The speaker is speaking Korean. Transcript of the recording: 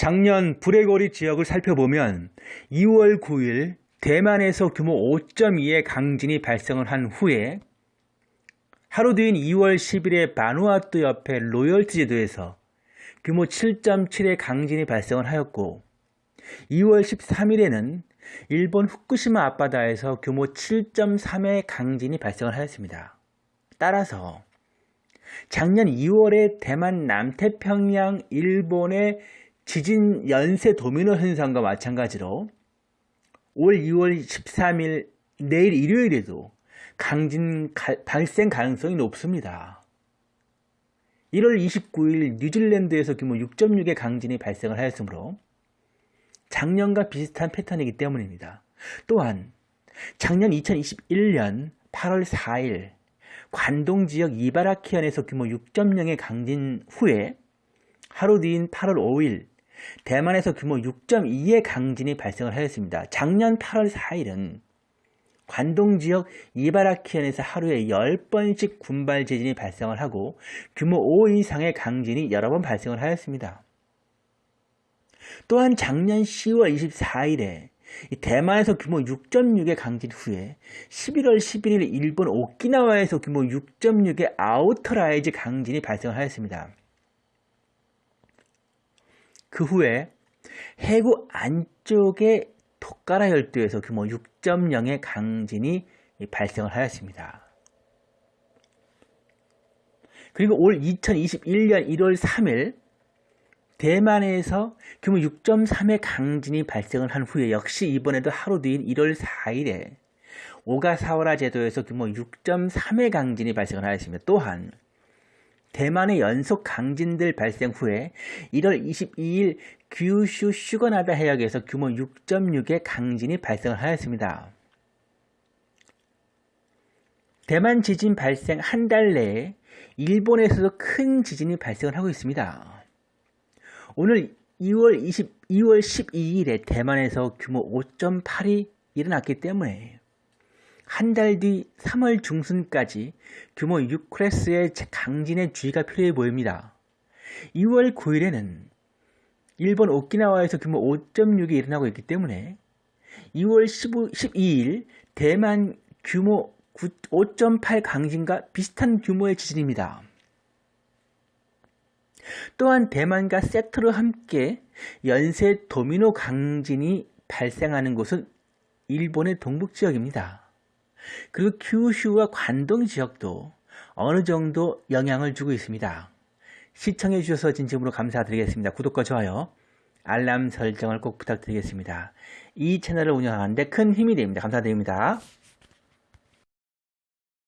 작년 불레거리 지역을 살펴보면 2월 9일 대만에서 규모 5.2의 강진이 발생을 한 후에 하루 뒤인 2월 10일에 바누아투 옆에 로열트 제도에서 규모 7.7의 강진이 발생을 하였고 2월 13일에는 일본 후쿠시마 앞바다에서 규모 7.3의 강진이 발생을 하였습니다. 따라서 작년 2월에 대만 남태평양 일본의 지진 연쇄 도미노 현상과 마찬가지로 올 2월 13일 내일 일요일에도 강진 가, 발생 가능성이 높습니다. 1월 29일 뉴질랜드에서 규모 6.6의 강진이 발생을 하였으므로 작년과 비슷한 패턴이기 때문입니다. 또한 작년 2021년 8월 4일 관동 지역 이바라키현에서 규모 6.0의 강진 후에 하루 뒤인 8월 5일 대만에서 규모 6.2의 강진이 발생을 하였습니다. 작년 8월 4일은 관동 지역 이바라키현에서 하루에 10번씩 군발 지진이 발생을 하고 규모 5 이상의 강진이 여러 번 발생을 하였습니다. 또한 작년 10월 24일에 대만에서 규모 6.6의 강진 후에 11월 11일 일본 오키나와에서 규모 6.6의 outer-rise 강진이 발생하였습니다. 그 후에 해구 안쪽의 토카라 열도에서 규모 6.0의 강진이 발생을 하였습니다. 그리고 올 2021년 1월 3일 대만에서 규모 6.3의 강진이 발생을 한 후에 역시 이번에도 하루 뒤인 1월 4일에 오가사와라 제도에서 규모 6.3의 강진이 발생을 하였습니다. 또한 대만의 연속 강진들 발생 후에 1월 22일 규슈 슈거나다 해역에서 규모 6.6의 강진이 발생을 하였습니다. 대만 지진 발생 한 달 내에 일본에서도 큰 지진이 발생을 하고 있습니다. 오늘 2월 20, 2월 12일에 대만에서 규모 5.8이 일어났기 때문에 한 달 뒤 3월 중순까지 규모 6클래스의 강진의 주의가 필요해 보입니다. 2월 9일에는 일본 오키나와에서 규모 5.6이 일어나고 있기 때문에 2월 15, 12일 대만 규모 5.8 강진과 비슷한 규모의 지진입니다. 또한 대만과 세트로 함께 연쇄 도미노 강진이 발생하는 곳은 일본의 동북 지역입니다. 그리고 규슈와 관동 지역도 어느 정도 영향을 주고 있습니다. 시청해 주셔서 진심으로 감사드리겠습니다. 구독과 좋아요, 알람 설정을 꼭 부탁드리겠습니다. 이 채널을 운영하는데 큰 힘이 됩니다. 감사드립니다.